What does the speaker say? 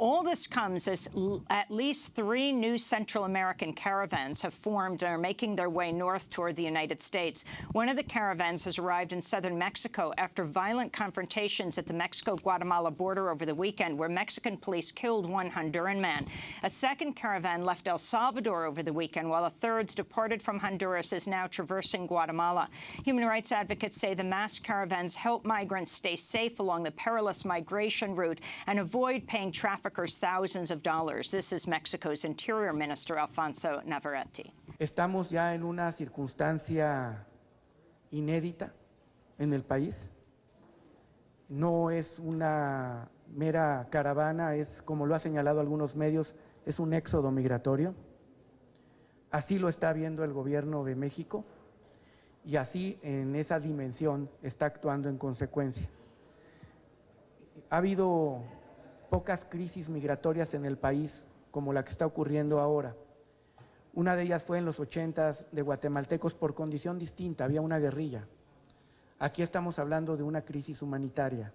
All this comes as at least three new Central American caravans have formed and are making their way north toward the United States. One of the caravans has arrived in southern Mexico after violent confrontations at the Mexico-Guatemala border over the weekend, where Mexican police killed one Honduran man. A second caravan left El Salvador over the weekend, while a third departed from Honduras is now traversing Guatemala. Human rights advocates say the mass caravans help migrants stay safe along the perilous migration route and avoid paying traffic thousands of dollars. This is Mexico's Interior Minister Alfonso Navarrete. Estamos ya en una circunstancia inédita en el país. No es una mera caravana, es, como lo ha señalado algunos medios, es un éxodo migratorio. Así lo está viendo el gobierno de México y así en esa dimensión está actuando en consecuencia. Ha habido pocas crisis migratorias en el país como la que está ocurriendo ahora. Una de ellas fue en los ochentas de guatemaltecos por condición distinta, había una guerrilla. Aquí estamos hablando de una crisis humanitaria.